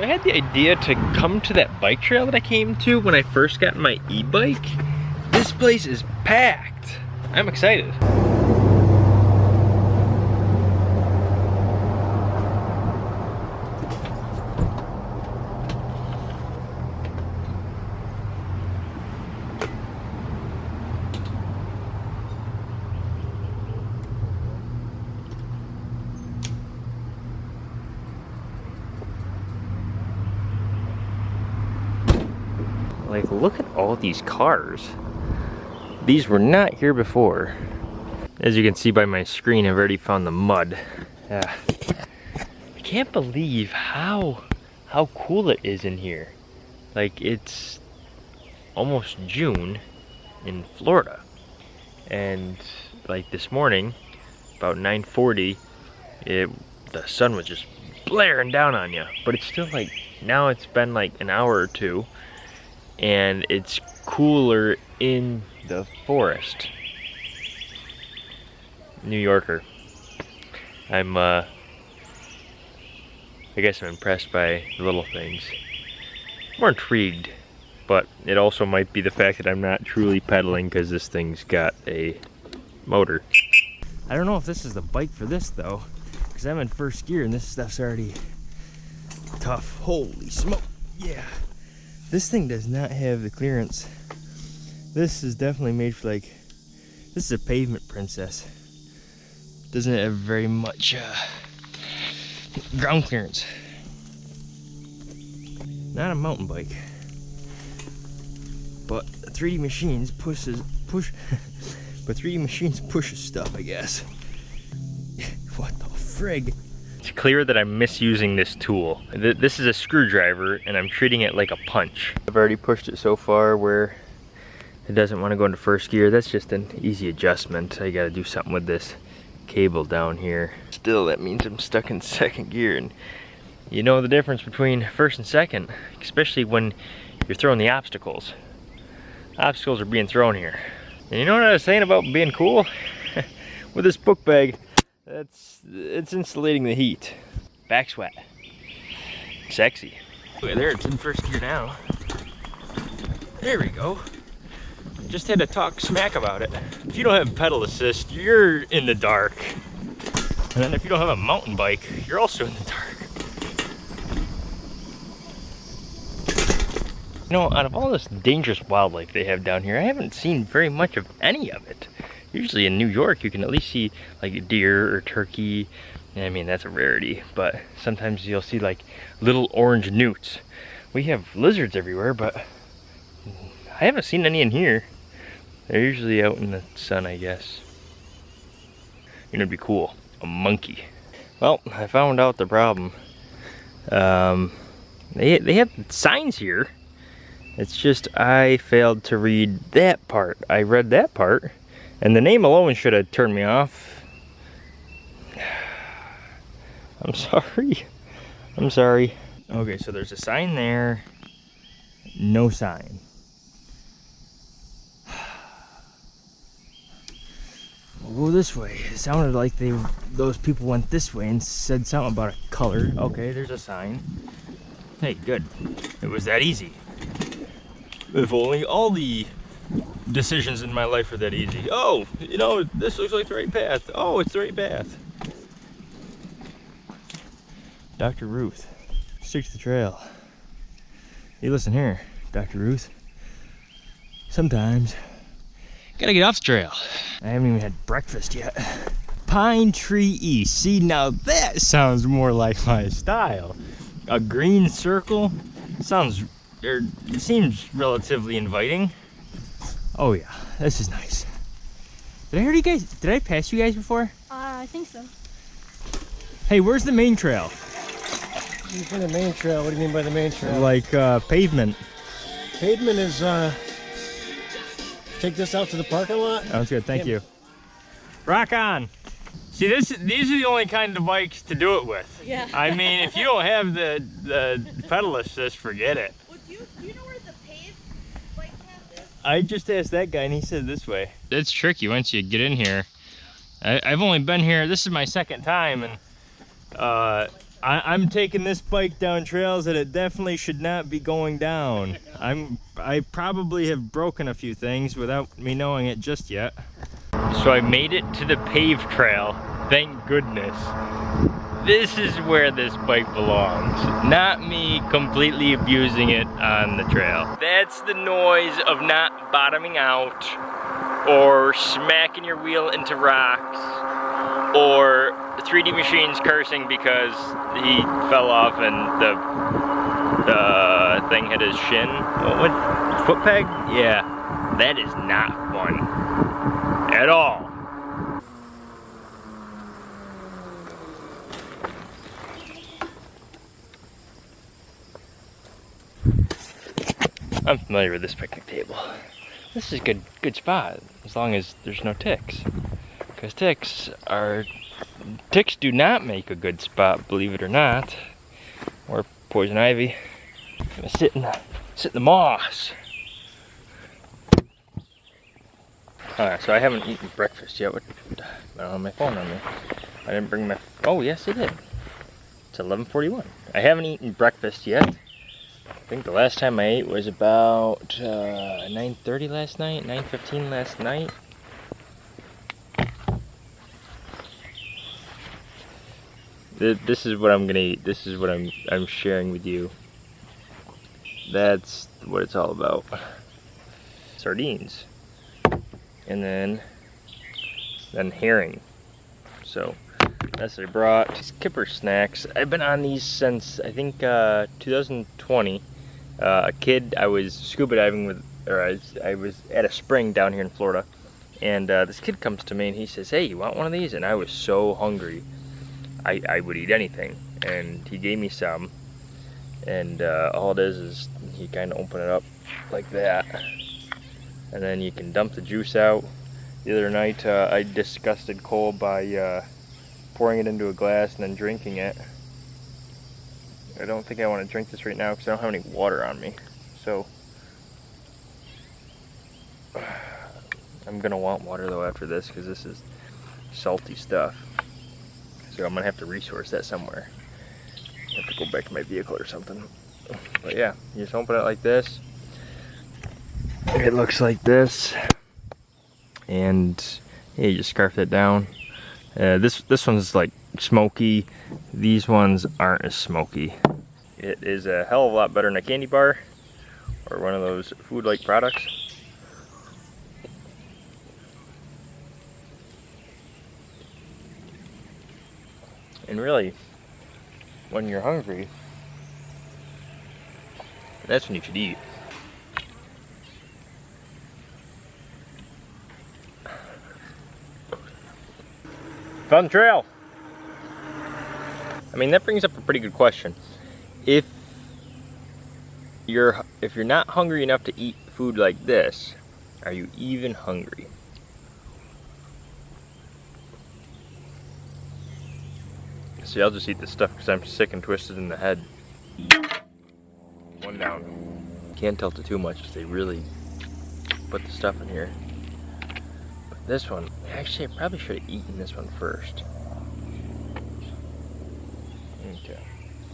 I had the idea to come to that bike trail that I came to when I first got my e-bike. This place is packed. I'm excited. Like, look at all these cars. These were not here before. As you can see by my screen, I've already found the mud. Yeah. I can't believe how, how cool it is in here. Like, it's almost June in Florida. And like this morning, about 9.40, it, the sun was just blaring down on you. But it's still like, now it's been like an hour or two and it's cooler in the forest. New Yorker. I'm, uh, I guess I'm impressed by the little things. More intrigued, but it also might be the fact that I'm not truly pedaling because this thing's got a motor. I don't know if this is the bike for this though, because I'm in first gear and this stuff's already tough. Holy smoke, yeah. This thing does not have the clearance. This is definitely made for like, this is a pavement princess. Doesn't have very much uh, ground clearance. Not a mountain bike. But 3D Machines pushes, push, but 3D Machines pushes stuff, I guess. what the frig? It's clear that I'm misusing this tool. This is a screwdriver and I'm treating it like a punch. I've already pushed it so far where it doesn't want to go into first gear. That's just an easy adjustment. I gotta do something with this cable down here. Still, that means I'm stuck in second gear and you know the difference between first and second, especially when you're throwing the obstacles. Obstacles are being thrown here. And you know what I was saying about being cool? with this book bag, that's, it's insulating the heat. Back sweat. Sexy. Look there, it's in first gear now. There we go. Just had to talk smack about it. If you don't have pedal assist, you're in the dark. And then if you don't have a mountain bike, you're also in the dark. You know, out of all this dangerous wildlife they have down here, I haven't seen very much of any of it usually in New York you can at least see like a deer or turkey. I mean that's a rarity but sometimes you'll see like little orange newts. We have lizards everywhere but I haven't seen any in here. They're usually out in the sun I guess. You know it'd be cool. A monkey. Well I found out the problem. Um, they, they have signs here. It's just I failed to read that part. I read that part and the name alone should have turned me off. I'm sorry. I'm sorry. Okay, so there's a sign there. No sign. We'll go this way. It sounded like they those people went this way and said something about a color. Okay, there's a sign. Hey, good. It was that easy. If only all the decisions in my life are that easy. Oh, you know, this looks like the right path. Oh, it's the right path. Dr. Ruth, stick to the trail. Hey, listen here, Dr. Ruth. Sometimes, gotta get off the trail. I haven't even had breakfast yet. Pine Tree East. See, now that sounds more like my style. A green circle sounds, or er, seems relatively inviting. Oh yeah, this is nice. Did I hear you guys, did I pass you guys before? Uh, I think so. Hey, where's the main trail? You the main trail, what do you mean by the main trail? Like uh, pavement. Pavement is, uh, take this out to the parking lot. Sounds good, thank you. Rock on. See, this these are the only kind of bikes to do it with. Yeah. I mean, if you don't have the, the pedal assist, forget it. I just asked that guy and he said this way. It's tricky once you get in here. I, have only been here, this is my second time and uh, I, I'm taking this bike down trails that it definitely should not be going down. I'm I probably have broken a few things without me knowing it just yet. So I made it to the paved trail. Thank goodness. This is where this bike belongs. Not me completely abusing it on the trail. That's the noise of not bottoming out or smacking your wheel into rocks or 3D Machines cursing because he fell off and the uh, thing hit his shin. What, what? Foot peg? Yeah. That is not fun. At all. I'm familiar with this picnic table. This is a good, good spot, as long as there's no ticks. Because ticks are, ticks do not make a good spot, believe it or not. Or poison ivy. I'm gonna sit in the, sit in the moss. Alright, so I haven't eaten breakfast yet. What, I don't have my phone on me. I didn't bring my, oh yes I did. It's 11.41. I haven't eaten breakfast yet. I think the last time I ate was about uh, 9.30 last night, 9.15 last night. This is what I'm gonna eat. This is what I'm I'm sharing with you. That's what it's all about. Sardines. And then then herring. So what I brought. Skipper snacks. I've been on these since I think uh, 2020 uh, a kid, I was scuba diving with, or I was, I was, at a spring down here in Florida, and uh, this kid comes to me and he says, hey, you want one of these? And I was so hungry, I, I would eat anything. And he gave me some, and uh, all it is is you kind of open it up like that, and then you can dump the juice out. The other night, uh, I disgusted Cole by uh, pouring it into a glass and then drinking it. I don't think I want to drink this right now because I don't have any water on me. So, I'm going to want water though after this because this is salty stuff. So I'm going to have to resource that somewhere. I have to go back to my vehicle or something. But yeah, you just open it like this. It looks like this. And yeah, you just scarf it down. Uh, this this one's like smoky. These ones aren't as smoky. It is a hell of a lot better than a candy bar or one of those food-like products. And really, when you're hungry, that's when you should eat. Fun trail. I mean, that brings up a pretty good question. If you're if you're not hungry enough to eat food like this, are you even hungry? See, I'll just eat this stuff because I'm sick and twisted in the head. One down. Can't tilt it too much because they really put the stuff in here. This one, actually I probably should have eaten this one first. Okay.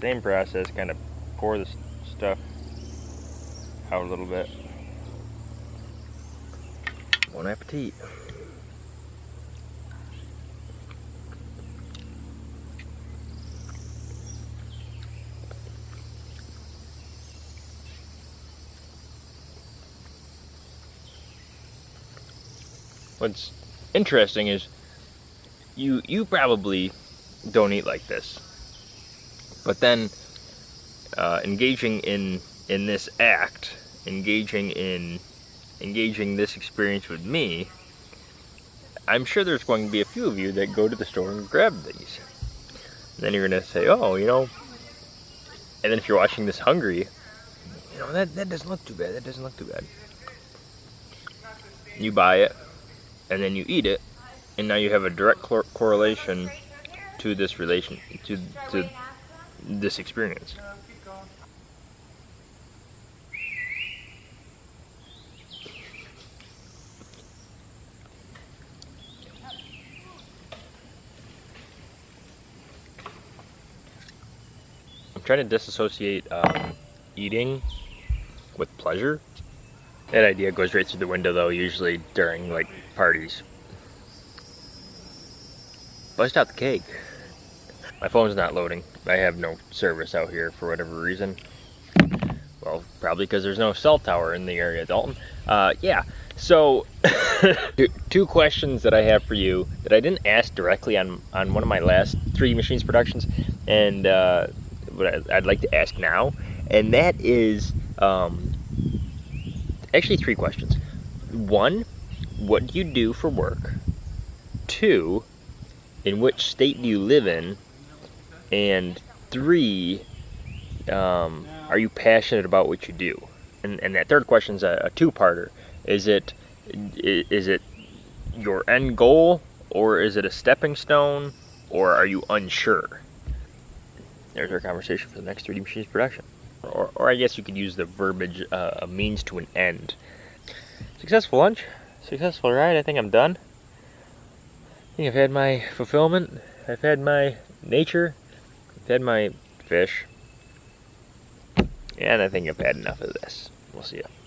Same process, kind of pour the stuff out a little bit. Bon appetit. What's interesting is you you probably don't eat like this. But then uh, engaging in in this act, engaging in engaging this experience with me, I'm sure there's going to be a few of you that go to the store and grab these. And then you're gonna say, oh, you know, and then if you're watching this hungry, you know, that, that doesn't look too bad, that doesn't look too bad. You buy it, and then you eat it, and now you have a direct correlation to this relation, to, to this experience. I'm trying to disassociate um, eating with pleasure. That idea goes right through the window though, usually during like parties. Bust out the cake. My phone's not loading. I have no service out here for whatever reason. Well, probably because there's no cell tower in the area, Dalton. Uh, yeah, so two questions that I have for you that I didn't ask directly on, on one of my last 3D Machines productions, and uh, I'd like to ask now, and that is um, actually three questions. One, what do you do for work? Two, in which state do you live in? And three, um, are you passionate about what you do? And, and that third question is a, a two-parter. Is it is it your end goal, or is it a stepping stone, or are you unsure? There's our conversation for the next 3D Machines production. Or, or I guess you could use the verbiage, uh, a means to an end. Successful lunch, successful ride. I think I'm done. I think I've had my fulfillment. I've had my nature. I've had my fish. And I think I've had enough of this. We'll see you.